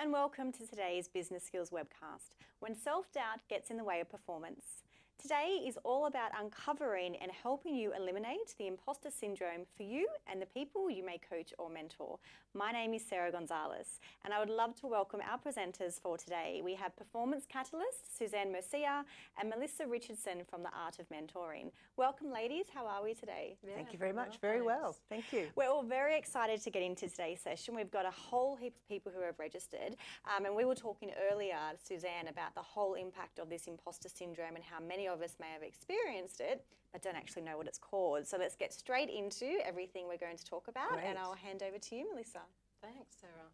and welcome to today's Business Skills webcast, when self-doubt gets in the way of performance. Today is all about uncovering and helping you eliminate the imposter syndrome for you and the people you may coach or mentor. My name is Sarah Gonzalez, and I would love to welcome our presenters for today. We have Performance Catalyst, Suzanne Mercier, and Melissa Richardson from the Art of Mentoring. Welcome, ladies. How are we today? Yeah, Thank you very much. Well, very well. Thank you. We're all very excited to get into today's session. We've got a whole heap of people who have registered, um, and we were talking earlier, Suzanne, about the whole impact of this imposter syndrome and how many of us may have experienced it, but don't actually know what it's called. So let's get straight into everything we're going to talk about, Great. and I'll hand over to you, Melissa. Thanks, Sarah.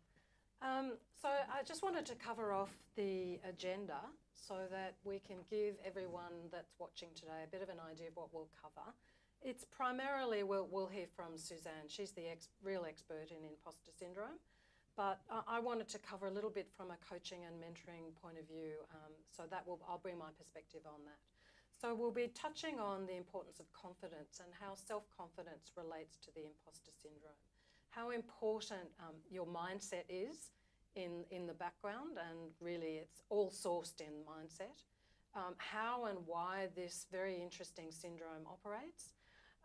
Um, so I just wanted to cover off the agenda so that we can give everyone that's watching today a bit of an idea of what we'll cover. It's primarily, we'll, we'll hear from Suzanne. She's the ex real expert in imposter syndrome. But I wanted to cover a little bit from a coaching and mentoring point of view, um, so that will I'll bring my perspective on that. So we'll be touching on the importance of confidence and how self-confidence relates to the imposter syndrome, how important um, your mindset is in, in the background, and really it's all sourced in mindset, um, how and why this very interesting syndrome operates,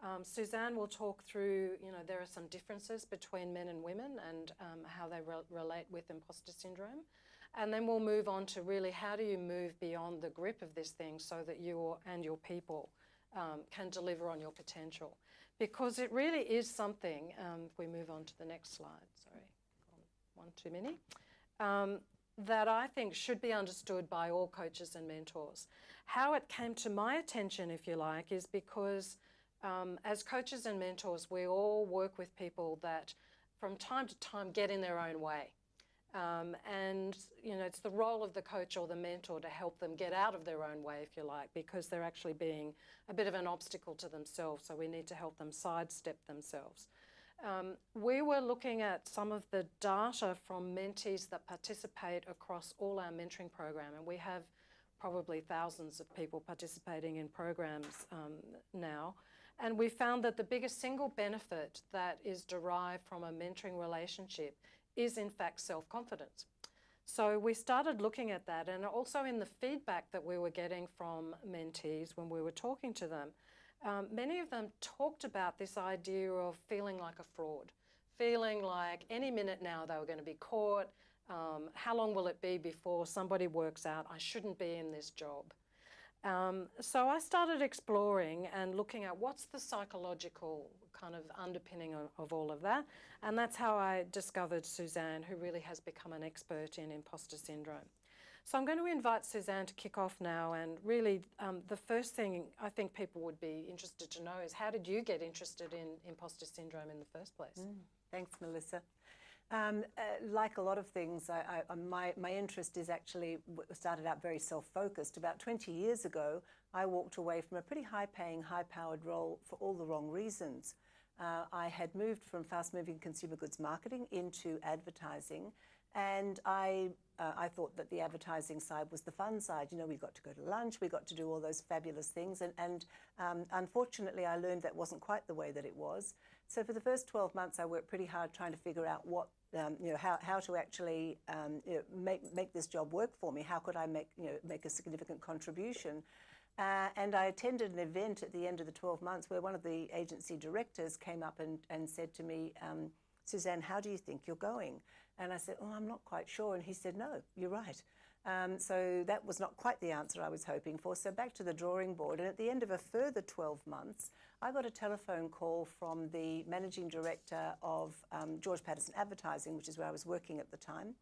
um, Suzanne will talk through, you know, there are some differences between men and women and um, how they re relate with imposter syndrome. And then we'll move on to really how do you move beyond the grip of this thing so that you and your people um, can deliver on your potential. Because it really is something, um, we move on to the next slide, sorry, one too many, um, that I think should be understood by all coaches and mentors. How it came to my attention, if you like, is because um, as coaches and mentors, we all work with people that from time to time get in their own way. Um, and, you know, it's the role of the coach or the mentor to help them get out of their own way, if you like, because they're actually being a bit of an obstacle to themselves. So we need to help them sidestep themselves. Um, we were looking at some of the data from mentees that participate across all our mentoring program, and we have probably thousands of people participating in programs um, now. And we found that the biggest single benefit that is derived from a mentoring relationship is in fact self-confidence. So we started looking at that and also in the feedback that we were getting from mentees when we were talking to them, um, many of them talked about this idea of feeling like a fraud, feeling like any minute now they were going to be caught, um, how long will it be before somebody works out I shouldn't be in this job? Um, so I started exploring and looking at what's the psychological kind of underpinning of, of, all of that. And that's how I discovered Suzanne, who really has become an expert in imposter syndrome. So I'm going to invite Suzanne to kick off now. And really, um, the first thing I think people would be interested to know is how did you get interested in imposter syndrome in the first place? Mm, thanks, Melissa. Um, uh, like a lot of things, I, I, uh, my, my interest is actually started out very self-focused. About 20 years ago, I walked away from a pretty high-paying, high-powered role for all the wrong reasons. Uh, I had moved from fast-moving consumer goods marketing into advertising, and I, uh, I thought that the advertising side was the fun side. You know, we got to go to lunch, we got to do all those fabulous things. And, and um, unfortunately, I learned that wasn't quite the way that it was. So for the first 12 months, I worked pretty hard trying to figure out what um, you know, how, how to actually um, you know, make, make this job work for me. How could I make, you know, make a significant contribution? Uh, and I attended an event at the end of the 12 months where one of the agency directors came up and, and said to me, um, Suzanne, how do you think you're going? And I said, oh, I'm not quite sure. And he said, no, you're right. Um, so that was not quite the answer I was hoping for. So back to the drawing board. And at the end of a further 12 months, I got a telephone call from the managing director of um, George Patterson Advertising, which is where I was working at the time.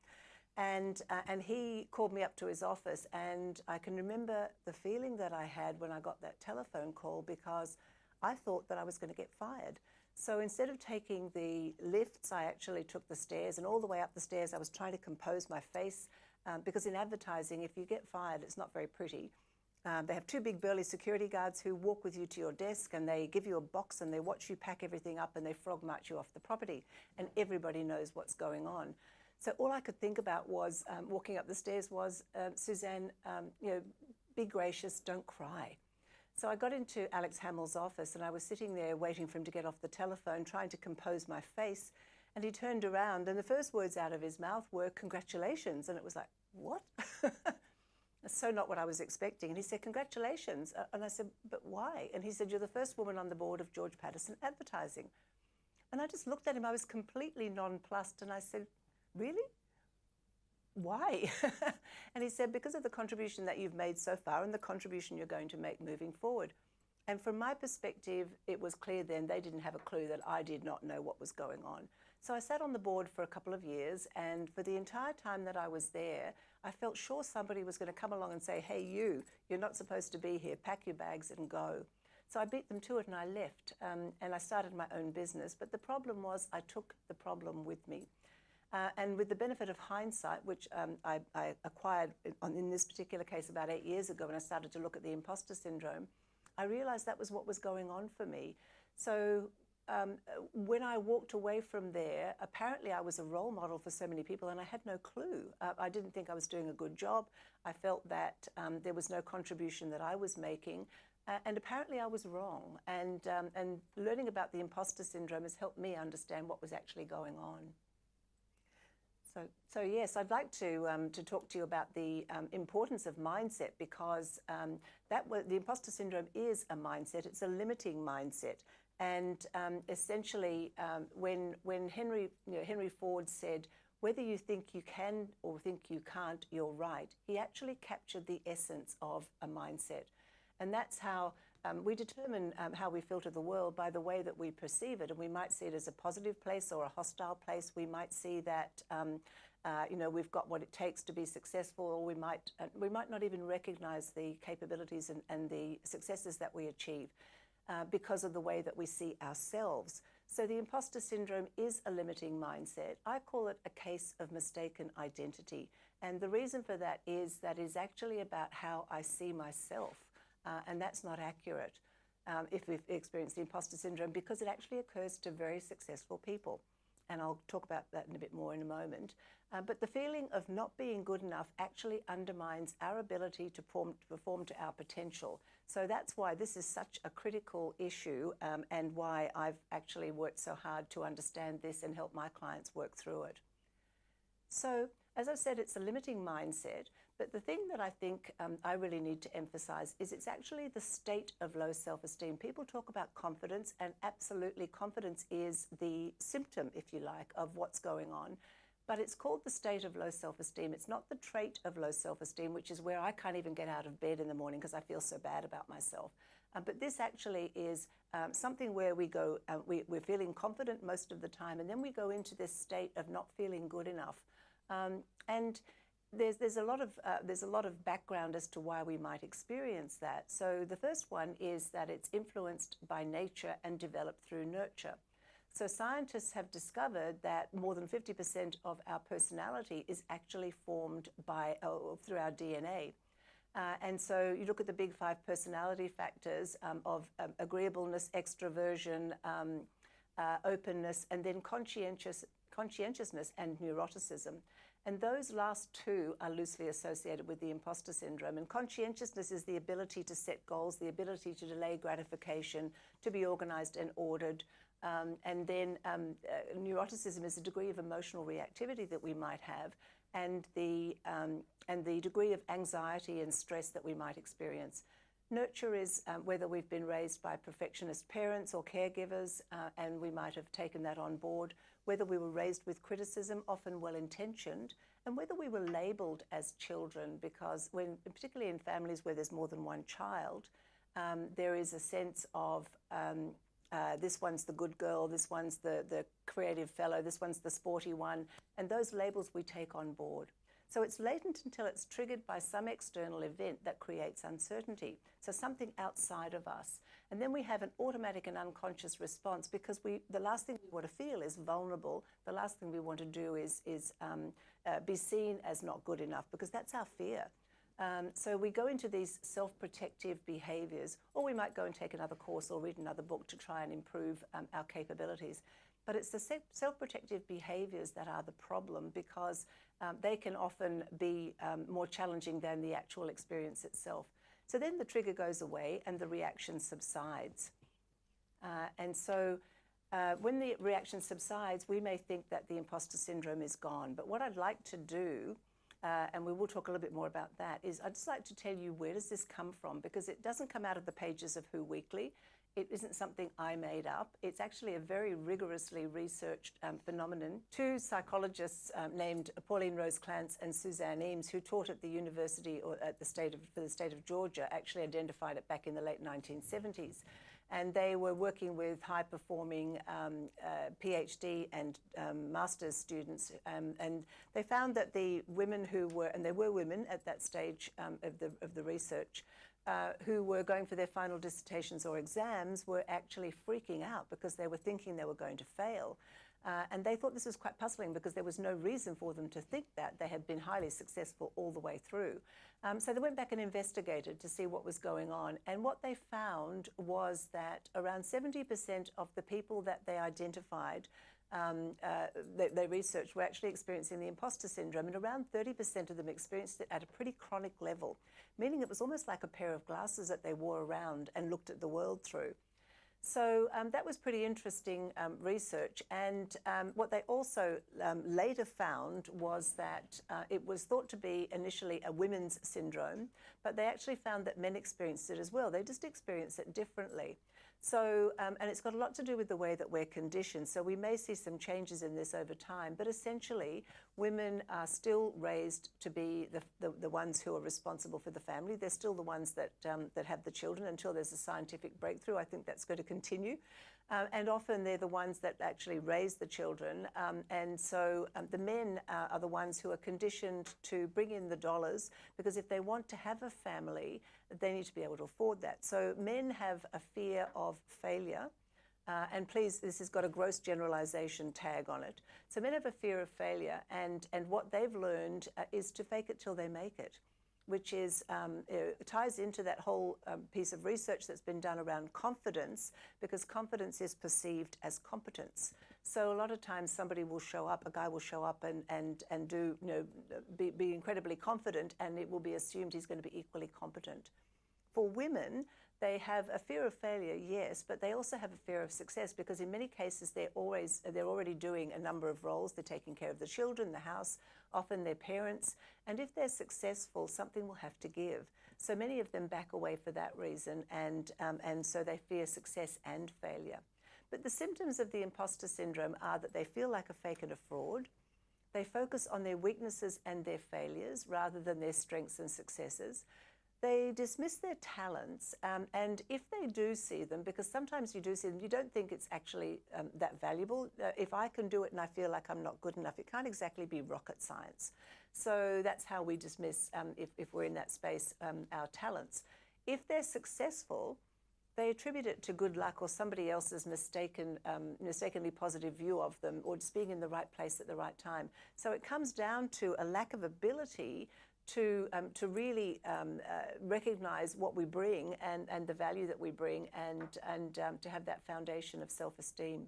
And, uh, and he called me up to his office. And I can remember the feeling that I had when I got that telephone call because I thought that I was going to get fired. So instead of taking the lifts, I actually took the stairs, and all the way up the stairs, I was trying to compose my face um, because in advertising, if you get fired, it's not very pretty. Um, they have two big burly security guards who walk with you to your desk and they give you a box and they watch you pack everything up and they frog march you off the property and everybody knows what's going on. So all I could think about was um, walking up the stairs was, uh, Suzanne, um, you know, be gracious, don't cry. So I got into Alex Hamill's office and I was sitting there waiting for him to get off the telephone, trying to compose my face. And he turned around, and the first words out of his mouth were, Congratulations. And it was like, What? That's so not what I was expecting. And he said, Congratulations. And I said, But why? And he said, You're the first woman on the board of George Patterson Advertising. And I just looked at him, I was completely nonplussed, and I said, Really? Why? and he said, Because of the contribution that you've made so far and the contribution you're going to make moving forward. And from my perspective, it was clear then they didn't have a clue that I did not know what was going on. So I sat on the board for a couple of years, and for the entire time that I was there, I felt sure somebody was going to come along and say, Hey, you, you're not supposed to be here, pack your bags and go. So I beat them to it and I left, um, and I started my own business. But the problem was, I took the problem with me. Uh, and with the benefit of hindsight, which um, I, I, acquired in, in this particular case about eight years ago when I started to look at the imposter syndrome, I realized that was what was going on for me. So um, when I walked away from there, apparently I was a role model for so many people and I had no clue. Uh, I didn't think I was doing a good job. I felt that um, there was no contribution that I was making. Uh, and apparently I was wrong. And, um, and learning about the imposter syndrome has helped me understand what was actually going on. So, so yes, I'd like to um, to talk to you about the um, importance of mindset because um, that the imposter syndrome is a mindset. It's a limiting mindset, and um, essentially, um, when when Henry you know, Henry Ford said, "Whether you think you can or think you can't, you're right," he actually captured the essence of a mindset, and that's how um, we determine um, how we filter the world by the way that we perceive it, and we might see it as a positive place or a hostile place. We might see that um, uh, you know we've got what it takes to be successful, or we might uh, we might not even recognize the capabilities and, and the successes that we achieve uh, because of the way that we see ourselves. So the imposter syndrome is a limiting mindset. I call it a case of mistaken identity, and the reason for that is that is actually about how I see myself uh, and that's not accurate um, if we've experienced the imposter syndrome because it actually occurs to very successful people. And I'll talk about that in a bit more in a moment. Uh, but the feeling of not being good enough actually undermines our ability to perform, to perform to our potential. So that's why this is such a critical issue um, and why I've actually worked so hard to understand this and help my clients work through it. So as I said, it's a limiting mindset, but the thing that I think um, I really need to emphasize is it's actually the state of low self esteem. People talk about confidence, and absolutely, confidence is the symptom, if you like, of what's going on. But it's called the state of low self esteem. It's not the trait of low self esteem, which is where I can't even get out of bed in the morning because I feel so bad about myself. Uh, but this actually is um, something where we go, uh, we, we're feeling confident most of the time, and then we go into this state of not feeling good enough. Um, and there's, there's, a lot of, uh, there's a lot of background as to why we might experience that. So the first one is that it's influenced by nature and developed through nurture. So scientists have discovered that more than 50% of our personality is actually formed by, uh, through our DNA. Uh, and so you look at the big five personality factors um, of um, agreeableness, extroversion, um, uh, openness, and then conscientious, conscientiousness and neuroticism. And those last two are loosely associated with the imposter syndrome. And conscientiousness is the ability to set goals, the ability to delay gratification, to be organized and ordered. Um, and then um, uh, neuroticism is a degree of emotional reactivity that we might have, and the, um, and the degree of anxiety and stress that we might experience. Nurture is um, whether we've been raised by perfectionist parents or caregivers, uh, and we might have taken that on board whether we were raised with criticism, often well intentioned, and whether we were labeled as children, because when, particularly in families where there's more than one child, um, there is a sense of um, uh, this one's the good girl, this one's the, the creative fellow, this one's the sporty one, and those labels we take on board. So it's latent until it's triggered by some external event that creates uncertainty. So something outside of us. And then we have an automatic and unconscious response because we, the last thing we want to feel is vulnerable. The last thing we want to do is, is um, uh, be seen as not good enough because that's our fear. Um, so we go into these self-protective behaviors, or we might go and take another course or read another book to try and improve um, our capabilities. But it's the self-protective behaviors that are the problem because um, they can often be um, more challenging than the actual experience itself. So then the trigger goes away and the reaction subsides. Uh, and so uh, when the reaction subsides, we may think that the imposter syndrome is gone. But what I'd like to do, uh, and we will talk a little bit more about that, is I'd just like to tell you where does this come from? Because it doesn't come out of the pages of Who Weekly. It isn't something I made up. It's actually a very rigorously researched um, phenomenon. Two psychologists um, named Pauline Rose Clance and Suzanne Imes, who taught at the university or at the state of, for the state of Georgia, actually identified it back in the late 1970s. And they were working with high performing um, uh, PhD and um, master's students. Um, and they found that the women who were, and there were women at that stage um, of, the, of the research, uh, who were going for their final dissertations or exams were actually freaking out because they were thinking they were going to fail. Uh, and they thought this was quite puzzling because there was no reason for them to think that. They had been highly successful all the way through. Um, so they went back and investigated to see what was going on. And what they found was that around 70% of the people that they identified um, uh, they, they, researched were actually experiencing the imposter syndrome, and around 30% of them experienced it at a pretty chronic level, meaning it was almost like a pair of glasses that they wore around and looked at the world through. So um, that was pretty interesting um, research. And um, what they also um, later found was that uh, it was thought to be initially a women's syndrome, but they actually found that men experienced it as well. They just experienced it differently. So, um, and it's got a lot to do with the way that we're conditioned. So we may see some changes in this over time, but essentially women are still raised to be the, the, the ones who are responsible for the family. They're still the ones that, um, that have the children until there's a scientific breakthrough. I think that's going to continue. Uh, and often they're the ones that actually raise the children. Um, and so um, the men uh, are the ones who are conditioned to bring in the dollars because if they want to have a family, they need to be able to afford that. So men have a fear of failure. Uh, and please, this has got a gross generalization tag on it. So men have a fear of failure, and, and what they've learned uh, is to fake it till they make it which is um, ties into that whole um, piece of research that's been done around confidence, because confidence is perceived as competence. So a lot of times somebody will show up, a guy will show up and, and, and do, you know, be, be incredibly confident, and it will be assumed he's going to be equally competent. For women, they have a fear of failure, yes, but they also have a fear of success because in many cases they're always they're already doing a number of roles. They're taking care of the children, the house, often their parents, and if they're successful, something will have to give. So many of them back away for that reason, and um, and so they fear success and failure. But the symptoms of the imposter syndrome are that they feel like a fake and a fraud. They focus on their weaknesses and their failures rather than their strengths and successes they dismiss their talents. Um, and if they do see them, because sometimes you do see them, you don't think it's actually um, that valuable. Uh, if I can do it and I feel like I'm not good enough, it can't exactly be rocket science. So that's how we dismiss, um, if, if we're in that space, um, our talents. If they're successful, they attribute it to good luck or somebody else's mistaken, um, mistakenly positive view of them or just being in the right place at the right time. So it comes down to a lack of ability to, um, to really um, uh, recognize what we bring and, and the value that we bring and, and um, to have that foundation of self-esteem.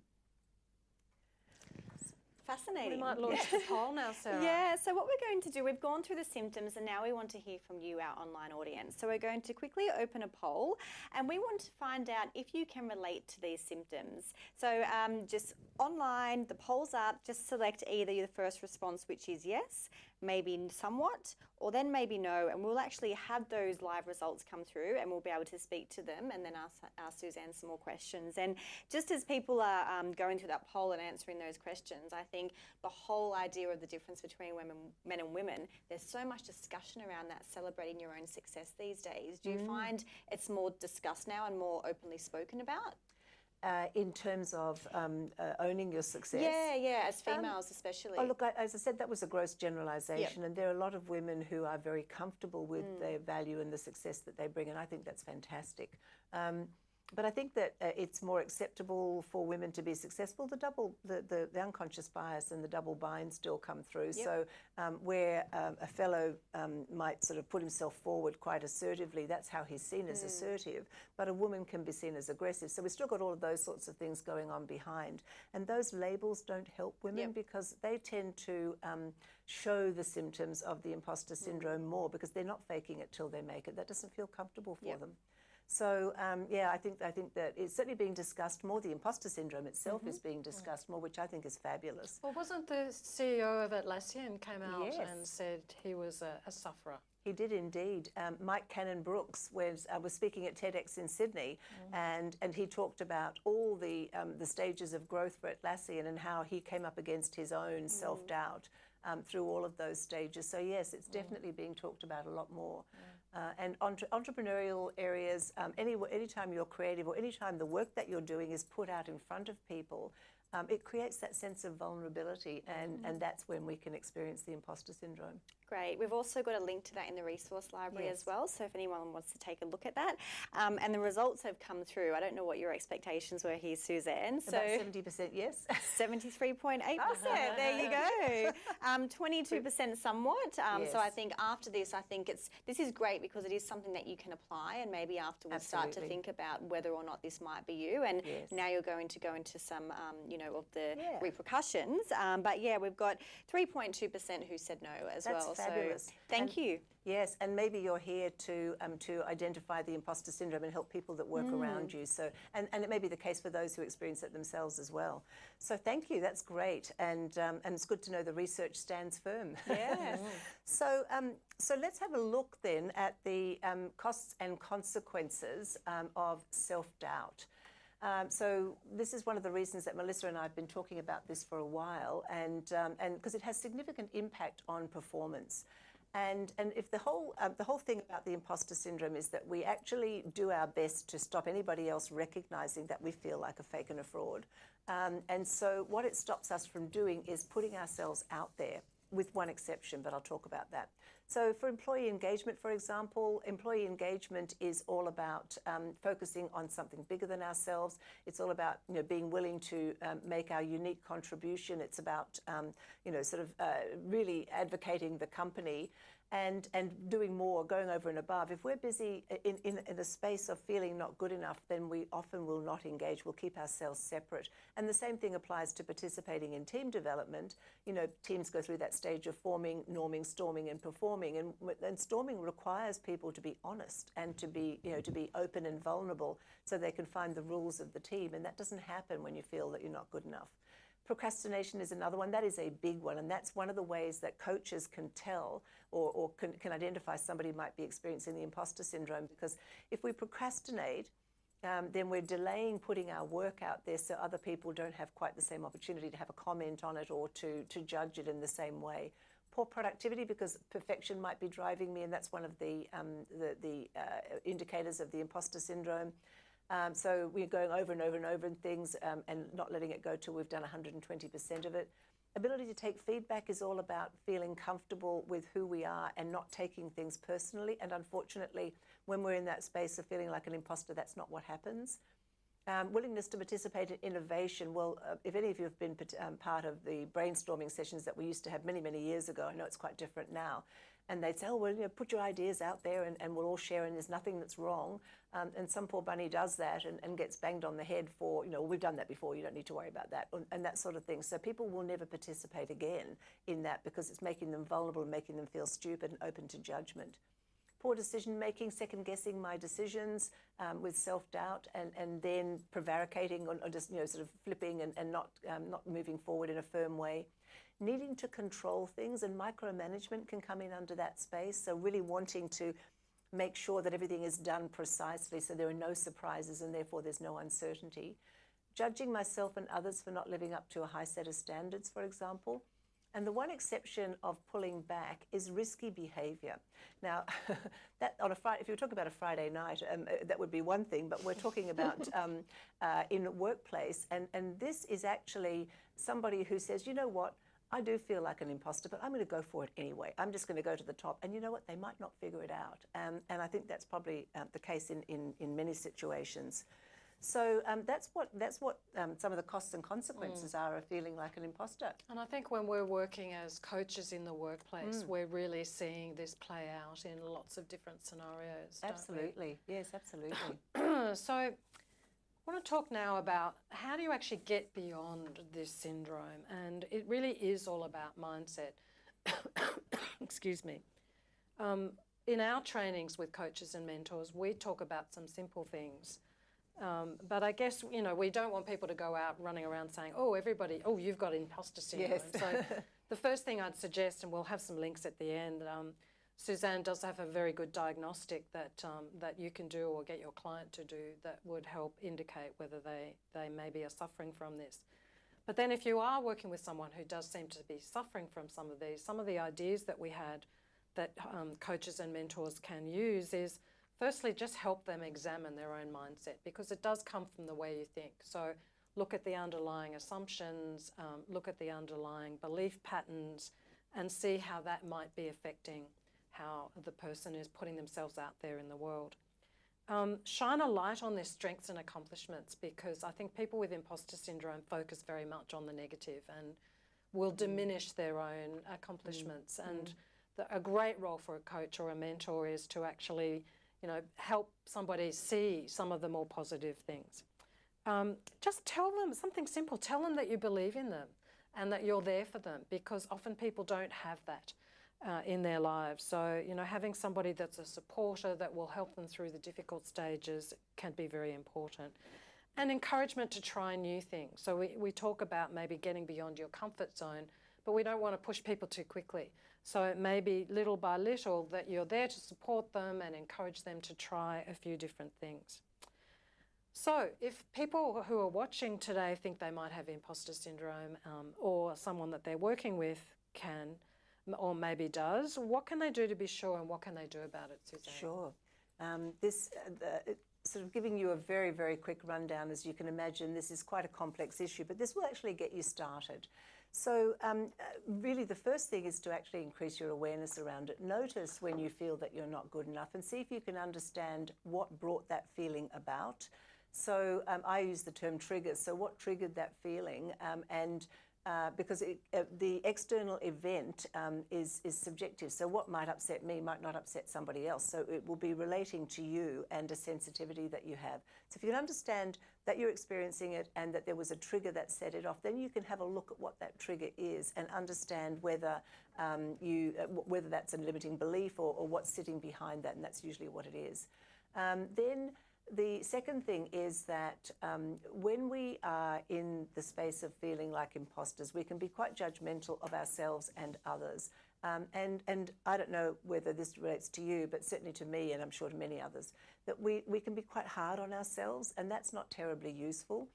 Fascinating. We might launch the poll now, Sarah. Yeah, so what we're going to do, we've gone through the symptoms and now we want to hear from you, our online audience. So we're going to quickly open a poll and we want to find out if you can relate to these symptoms. So um, just online, the poll's up, just select either the first response, which is yes, maybe somewhat, or then maybe no, and we'll actually have those live results come through and we'll be able to speak to them and then ask, ask Suzanne some more questions. And just as people are um, going through that poll and answering those questions, I think the whole idea of the difference between women, men and women, there's so much discussion around that, celebrating your own success these days. Do you mm. find it's more discussed now and more openly spoken about? Uh, in terms of um, uh, owning your success. Yeah, yeah, as um, females um, especially. Oh, look, I, as I said, that was a gross generalization, yep. and there are a lot of women who are very comfortable with mm. their value and the success that they bring, and I think that's fantastic. Um, but I think that uh, it's more acceptable for women to be successful. The double, the, the, the unconscious bias and the double bind still come through. Yep. So um, where um, a fellow um, might sort of put himself forward quite assertively, that's how he's seen as mm. assertive. But a woman can be seen as aggressive. So we've still got all of those sorts of things going on behind. And those labels don't help women yep. because they tend to um, show the symptoms of the imposter syndrome mm. more because they're not faking it till they make it. That doesn't feel comfortable for yep. them. So um, yeah, I think I think that it's certainly being discussed more. The imposter syndrome itself is being discussed more, which I think is fabulous. Well, wasn't the CEO of Atlassian came out Yes. and said he was a, a sufferer? He did indeed. Um, Mike Cannon Brooks was uh, was speaking at TEDx in Sydney, and and he talked about all the um, the stages of growth for Atlassian and how he came up against his own self doubt um, through all of those stages. So yes, it's definitely being talked about a lot more. Uh, and entre- entrepreneurial areas, um, any anytime you're creative or anytime the work that you're doing is put out in front of people. Um, it creates that sense of vulnerability, and, and that's when we can experience the imposter syndrome. Great. We've also got a link to that in the resource library Yes. as well. So if anyone wants to take a look at that, um, and the results have come through. I don't know what your expectations were here, Suzanne. So. About seventy percent, yes. 73.8%. There you go. Um, 22% somewhat. Um, So I think after this, I think it's this is great because it is something that you can apply and maybe afterwards start to think about whether or not this might be you. And Yes. now you're going to go into some, um, you know, of the Yeah. repercussions. Um, but yeah, we've got 3.2% who said no as That's well. Fabulous. So thank And- you. Yes, and maybe you're here to um, to identify the imposter syndrome and help people that work around you. So, and, and it may be the case for those who experience it themselves as well. So, thank you. That's great, and um, and it's good to know the research stands firm. Yes. so, um, so let's have a look then at the um, costs and consequences um, of self doubt. Um, so this is one of the reasons that Melissa and I have been talking about this for a while, and um, and because it has significant impact on performance. And, and if the whole um, the whole thing about the imposter syndrome is that we actually do our best to stop anybody else recognizing that we feel like a fake and a fraud, um, and so what it stops us from doing is putting ourselves out there, with one exception, but I'll talk about that. So for employee engagement, for example, employee engagement is all about um, focusing on something bigger than ourselves. It's all about you know being willing to um, make our unique contribution. It's about um, you know sort of uh, really advocating the company and and doing more, going over and above. If we're busy in, in, in a space of feeling not good enough, then we often will not engage. We'll keep ourselves separate. And the same thing applies to participating in team development. You know, teams go through that stage of forming, norming, storming, and performing. And, and storming requires people to be honest and to be, you know, to be open and vulnerable so they can find the rules of the team. And that doesn't happen when you feel that you're not good enough. Procrastination is another one. That is a big one. And that's one of the ways that coaches can tell or, or can, can identify somebody might be experiencing the imposter syndrome. Because if we procrastinate, um, then we're delaying putting our work out there so other people don't have quite the same opportunity to have a comment on it or to, to judge it in the same way. Poor productivity because perfection might be driving me, and that's one of the, um, the, the uh, indicators of the imposter syndrome. Um, so we're going over and over and over in things um, and not letting it go till we've done 120% of it. Ability to take feedback is all about feeling comfortable with who we are and not taking things personally. And unfortunately, when we're in that space of feeling like an imposter, that's not what happens. Um, willingness to participate in innovation. Well, uh, if any of you have been um, part of the brainstorming sessions that we used to have many, many years ago, I know it's quite different now. And they'd say, oh, well, you know, put your ideas out there and, and we'll all share, and there's nothing that's wrong. Um, and some poor bunny does that and, and gets banged on the head for, you know, we've done that before, you don't need to worry about that, and, and that sort of thing. So people will never participate again in that because it's making them vulnerable and making them feel stupid and open to judgment poor decision making, second guessing my decisions um, with self doubt, and, and then prevaricating or, or just you know sort of flipping and, and not um, not moving forward in a firm way. Needing to control things and micromanagement can come in under that space. So really wanting to make sure that everything is done precisely, so there are no surprises and therefore there's no uncertainty. Judging myself and others for not living up to a high set of standards, for example. And the one exception of pulling back is risky behaviour. Now, that on a Friday, if you were talking about a Friday night, um, uh, that would be one thing. But we're talking about um, uh, in a workplace, and and this is actually somebody who says, you know what, I do feel like an imposter, but I'm going to go for it anyway. I'm just going to go to the top, and you know what, they might not figure it out. Um, and I think that's probably uh, the case in, in in many situations. So um, that's what that's what um, some of the costs and consequences are of feeling like an imposter. And I think when we're working as coaches in the workplace, we're really seeing this play out in lots of different scenarios. Absolutely, yes, absolutely. so I want to talk now about how do you actually get beyond this syndrome? And it really is all about mindset. Excuse me. Um, in our trainings with coaches and mentors, we talk about some simple things. Um, but I guess, you know, we don't want people to go out running around saying, oh, everybody, oh, you've got imposter syndrome. Yes. so the first thing I'd suggest, and we'll have some links at the end, um, Suzanne does have a very good diagnostic that, um, that you can do or get your client to do that would help indicate whether they, they maybe are suffering from this. But then if you are working with someone who does seem to be suffering from some of these, some of the ideas that we had that um, coaches and mentors can use is firstly just help them examine their own mindset because it does come from the way you think. So look at the underlying assumptions, um, look at the underlying belief patterns and see how that might be affecting how the person is putting themselves out there in the world. Um, shine a light on their strengths and accomplishments because I think people with imposter syndrome focus very much on the negative and will diminish their own accomplishments. And the, a great role for a coach or a mentor is to actually, you know, help somebody see some of the more positive things. Um, just tell them something simple. Tell them that you believe in them and that you're there for them because often people don't have that uh, in their lives. So, you know, having somebody that's a supporter that will help them through the difficult stages can be very important. And encouragement to try new things. So, we, we talk about maybe getting beyond your comfort zone, but we don't want to push people too quickly. So, it may be little by little that you're there to support them and encourage them to try a few different things. So, if people who are watching today think they might have imposter syndrome um, or someone that they're working with can, or maybe does, what can they do to be sure and what can they do about it, Suzanne? Sure. Um, this uh, the, sort of giving you a very, very quick rundown, as you can imagine, this is quite a complex issue, but this will actually get you started. So um, uh, really the first thing is to actually increase your awareness around it. Notice when you feel that you're not good enough and see if you can understand what brought that feeling about. So um, I use the term triggers. So what triggered that feeling um, and uh, because it, uh, the external event um, is, is subjective. So what might upset me might not upset somebody else. So it will be relating to you and a sensitivity that you have. So if you can understand that you're experiencing it and that there was a trigger that set it off, then you can have a look at what that trigger is and understand whether um, you uh, whether that's a limiting belief or, or, what's sitting behind that, and that's usually what it is. Um, then the second thing is that um, when we are in the space of feeling like imposters, we can be quite judgmental of ourselves and others. Um, and, and I don't know whether this relates to you, but certainly to me, and I'm sure to many others, that we, we can be quite hard on ourselves, and that's not terribly useful.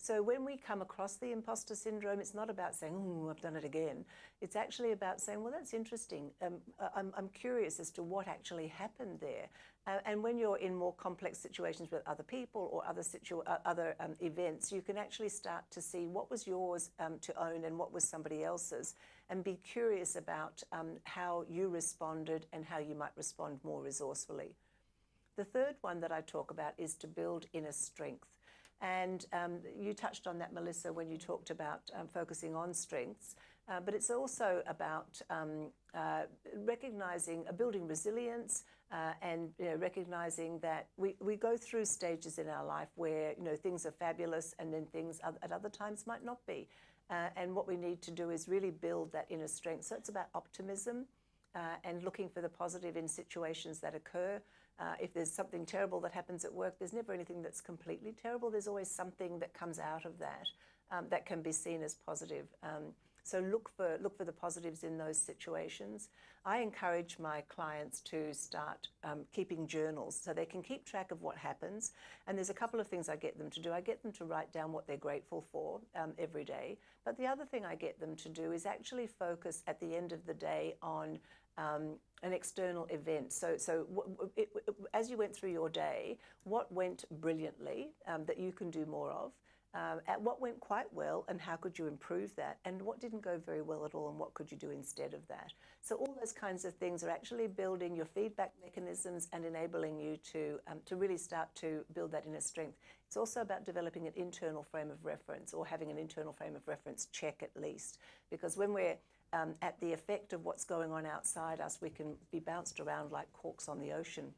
So when we come across the imposter syndrome, it's not about saying, oh, I've done it again. It's actually about saying, well, that's interesting. Um, I'm, I'm curious as to what actually happened there. Uh, and when you're in more complex situations with other people or other, situ uh, other um, events, you can actually start to see what was yours um, to own and what was somebody else's and be curious about um, how you responded and how you might respond more resourcefully. The third one that I talk about is to build inner strength. And um, you touched on that, Melissa, when you talked about um, focusing on strengths. Uh, but it's also about um, uh, recognizing, uh, building resilience uh, and you know, recognizing that we, we go through stages in our life where you know, things are fabulous and then things at other times might not be. Uh, and what we need to do is really build that inner strength. So it's about optimism uh, and looking for the positive in situations that occur. Uh, if there's something terrible that happens at work, there's never anything that's completely terrible. There's always something that comes out of that um, that can be seen as positive. Um, so look for look for the positives in those situations. I encourage my clients to start um, keeping journals so they can keep track of what happens. And there's a couple of things I get them to do. I get them to write down what they're grateful for um, every day. But the other thing I get them to do is actually focus at the end of the day on um, an external event. So, so it, as you went through your day, what went brilliantly um, that you can do more of? Um, at what went quite well and how could you improve that and what didn't go very well at all and what could you do instead of that so all those kinds of things are actually building your feedback mechanisms and enabling you to um, to really start to build that inner strength it's also about developing an internal frame of reference or having an internal frame of reference check at least because when we're um, at the effect of what's going on outside us, we can be bounced around like corks on the ocean.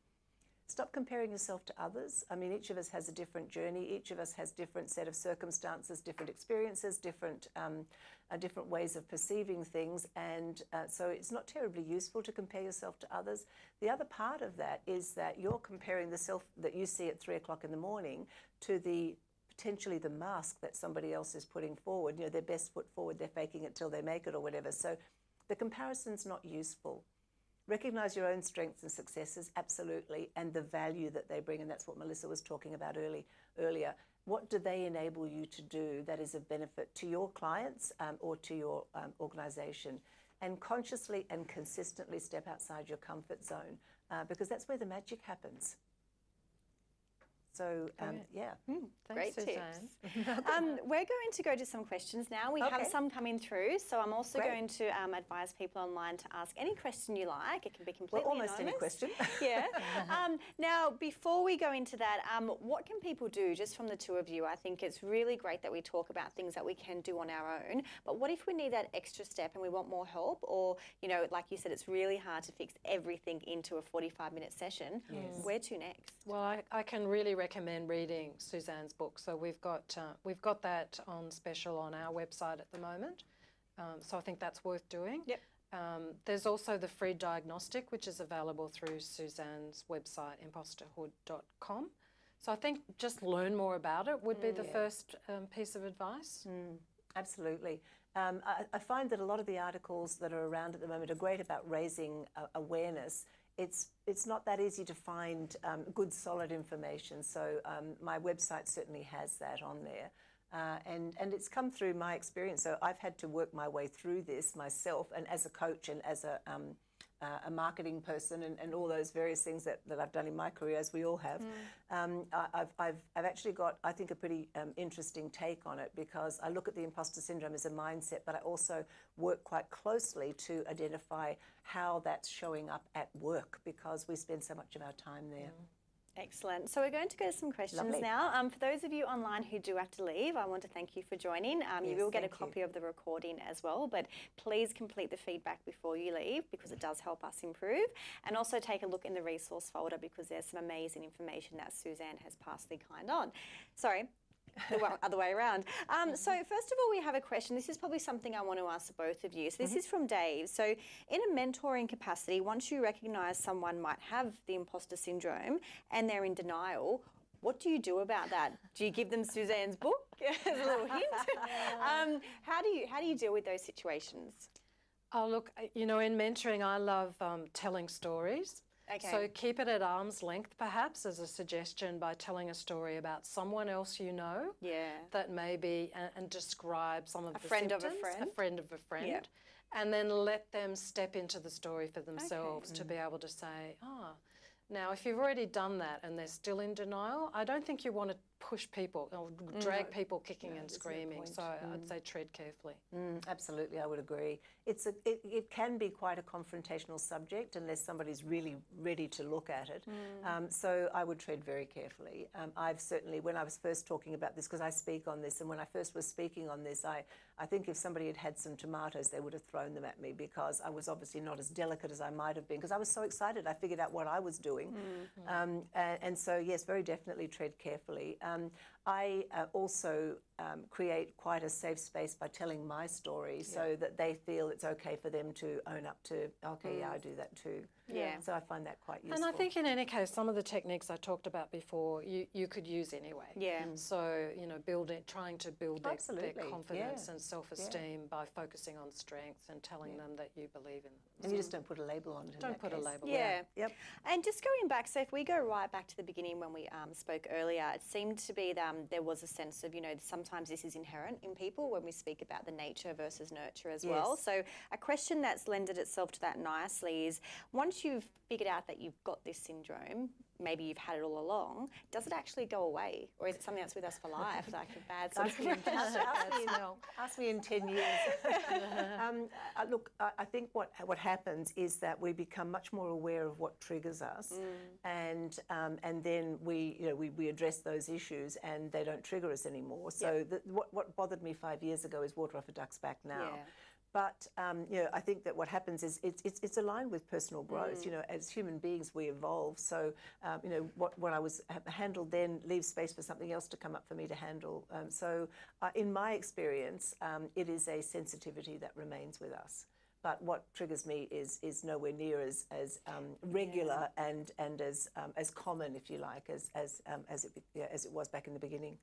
Stop comparing yourself to others. I mean, each of us has a different journey. Each of us has different set of circumstances, different experiences, different um, uh, different ways of perceiving things, and uh, so it's not terribly useful to compare yourself to others. The other part of that is that you're comparing the self that you see at three o'clock in the morning to the potentially the mask that somebody else is putting forward. You know, their best foot forward, they're faking it till they make it, or whatever. So the comparison's not useful. Recognize your own strengths and successes, absolutely, and the value that they bring, and that's what Melissa was talking about early, earlier. What do they enable you to do that is of benefit to your clients um, or to your um, organization? And consciously and consistently step outside your comfort zone uh, because that's where the magic happens. So, um, yeah. Thanks, Great Suzanne. tips. um, we're going to go to some questions now. We have some coming through, so I'm also Great. going to um, advise people online to ask any question you like. It can be completely Well, almost any question. yeah. Um, now, before we go into that, um, what can people do just from the two of you? I think it's really great that we talk about things that we can do on our own. But what if we need that extra step and we want more help? Or, you know, like you said, it's really hard to fix everything into a 45 minute session. Yes. Where to next? Well, I, I can really recommend reading Suzanne's book. So we've got uh, we've got that on special on our website at the moment. Um, so I think that's worth doing. Yep. Um, there's also the free diagnostic, which is available through Suzanne's website, imposterhood.com. So I think just learn more about it would be the first um, piece of advice. Absolutely. Um, I, I find that a lot of the articles that are around at the moment are great about raising uh, awareness. It's it's not that easy to find um, good, solid information. So um, my website certainly has that on there. Uh, and, and it's come through my experience. So I've had to work my way through this myself, and as a coach and as a, um, uh, a marketing person, and, and all those various things that, that I've done in my career, as we all have. Um, I, I've, I've, I've actually got, I think, a pretty um, interesting take on it because I look at the imposter syndrome as a mindset, but I also work quite closely to identify how that's showing up at work because we spend so much of our time there. Excellent. So we're going to go to some questions Lovely. now. Um, for those of you online who do have to leave, I want to thank you for joining. Um, you will get a thank you. copy of the recording as well, but please complete the feedback before you leave because it does help us improve. And also take a look in the resource folder because there's some amazing information that Suzanne has passed the kind on. Sorry. The wa- other way around. Um, so, first of all, we have a question. This is probably something I want to ask both of you. So, this is from Dave. So, in a mentoring capacity, once you recognize someone might have the imposter syndrome and they're in denial, what do you do about that? Do you give them Suzanne's book as a little hint? um, how do you how do you deal with those situations? Oh, look, uh, you know, in mentoring, I love um, telling stories. So keep it at arm's length, perhaps, as a suggestion by telling a story about someone else you know Yeah. that maybe and, and describe some of A the friend of a friend? a friend of a friend, and then let them step into the story for themselves to be able to say, ah. Now, if you've already done that and they're still in denial, I don't think you want to push people or drag people kicking and screaming. So I'd say tread carefully. Mm, absolutely, I would agree. It's a, it, it can be quite a confrontational subject unless somebody's really ready to look at it. Um, so I would tread very carefully. Um, I've certainly, when I was first talking about this, because I speak on this, and when I first was speaking on this, I, I think if somebody had had some tomatoes, they would have thrown them at me because I was obviously not as delicate as I might have been because I was so excited. I figured out what I was doing. Um, and, and so, yes, very definitely tread carefully. Um, I uh, also um, create quite a safe space by telling my story so that they feel it's okay for them to own up to, okay, yeah, I do that too. Yeah. So I find that quite useful. And I think in any case, some of the techniques I talked about before, you, you could use anyway. Yeah. So, you know, building, trying to build their, their confidence yeah, and self-esteem by focusing on strengths and telling them that you believe in them. and you just don't put a label on it. Don't that put a case. label. Yeah. Yep. And just going back, so if we go right back to the beginning when we um, spoke earlier, it seemed to be that um, there was a sense of, you know, sometimes this is inherent in people when we speak about the nature versus nurture as well. So a question that's lended itself to that nicely is once you've figured out that you've got this syndrome, maybe you've had it all along, does it actually go away? Or is it something that's with us for life, like a bad sort of Ask me, ask, ask me in, ask me in 10 years. um, uh, look, I, I think what, what happens is that we become much more aware of what triggers us, and, um, and then we, you know, we, we address those issues and they don't trigger us anymore. So the, what, what bothered me five years ago is water off a duck's back now. Yeah. But um, you know, I think that what happens is it's, it's, it's aligned with personal growth. You know, as human beings, we evolve. So um, you know, what what I was ha- handled then leaves space for something else to come up for me to handle. Um, so, uh, in my experience, um, it is a sensitivity that remains with us. But what triggers me is is nowhere near as as um, regular and and as um, as common, if you like, as as um, as it yeah, as it was back in the beginning.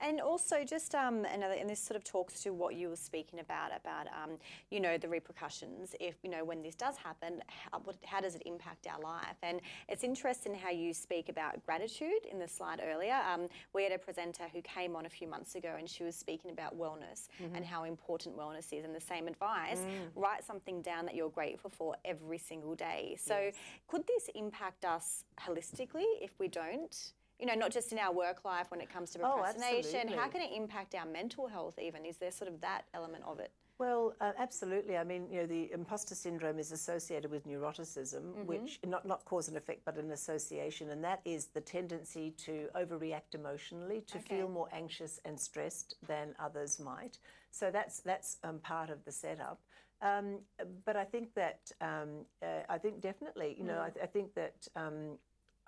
And also, just um, another, and this sort of talks to what you were speaking about about um, you know the repercussions. If you know when this does happen, how, what, how does it impact our life? And it's interesting how you speak about gratitude in the slide earlier. Um, we had a presenter who came on a few months ago, and she was speaking about wellness and how important wellness is. And the same advice: write something down that you're grateful for every single day. So, could this impact us holistically if we don't? You know, not just in our work life when it comes to Oh, procrastination. How can it impact our mental health even? Is there sort of that element of it? Well, uh, absolutely. I mean, you know, the imposter syndrome is associated with neuroticism, which not not cause and effect, but an association, and that is the tendency to overreact emotionally, to Okay. feel more anxious and stressed than others might. So that's that's um, part of the setup. Um, but I think that um, uh, I think definitely, you know, I, th- I think that.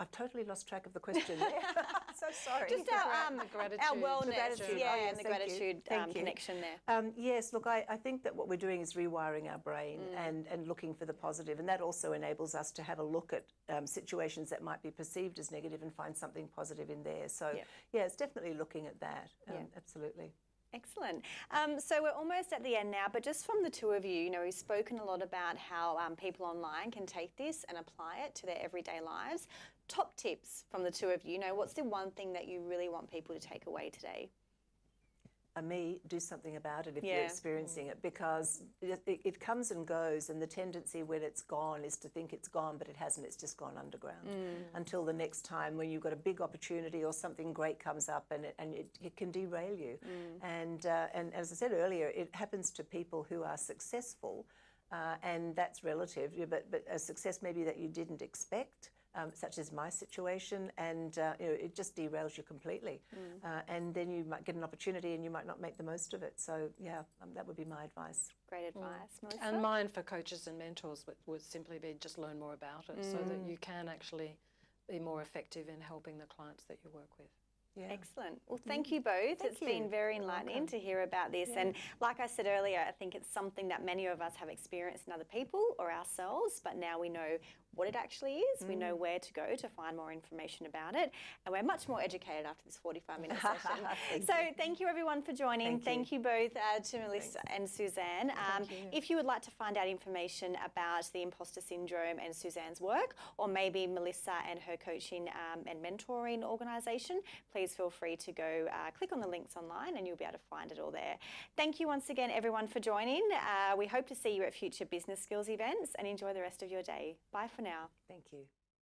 I've totally lost track of the question. so sorry. Just our, um, the our gratitude. wellness, The gratitude. yeah, Oh, yes, and the gratitude um, connection there. Um, yes, look, I, I think that what we're doing is rewiring our brain and, and looking for the positive, and that also enables us to have a look at um, situations that might be perceived as negative and find something positive in there. So, Yeah. yeah, it's definitely looking at that. Um, Yeah. Absolutely. Excellent. Um, so we're almost at the end now, but just from the two of you, you know, we've spoken a lot about how um, people online can take this and apply it to their everyday lives. Top tips from the two of you. You know, what's the one thing that you really want people to take away today? Uh, me, do something about it if Yeah. you're experiencing it because it, it, comes and goes, and the tendency when it's gone is to think it's gone, but it hasn't. It's just gone underground until the next time when you've got a big opportunity or something great comes up, and it, and it, it can derail you. And uh, and as I said earlier, it happens to people who are successful, uh, and that's relative. But but a success maybe that you didn't expect um, such as my situation, and uh, you know, it just derails you completely. Uh, and then you might get an opportunity, and you might not make the most of it. So yeah, um, that would be my advice. Great advice, Melissa. And mine for coaches and mentors would, would simply be just learn more about it so that you can actually be more effective in helping the clients that you work with. Yeah. Excellent. Well, thank you both. Thank It's been very enlightening to hear about this. And like I said earlier, I think it's something that many of us have experienced in other people or ourselves, but now we know what it actually is. We Mm. know where to go to find more information about it. And we're much more educated after this 45 minute session. Thank so thank you everyone for joining. Thank Thank you. you, both uh, to Melissa and Suzanne. Um, If you would like to find out information about the imposter syndrome and Suzanne's work, or maybe Melissa and her coaching um, and mentoring organisation, please feel free to go uh, click on the links online and you'll be able to find it all there. Thank you once again, everyone, for joining. Uh, we hope to see you at future business skills events and enjoy the rest of your day. Bye for now. Thank you.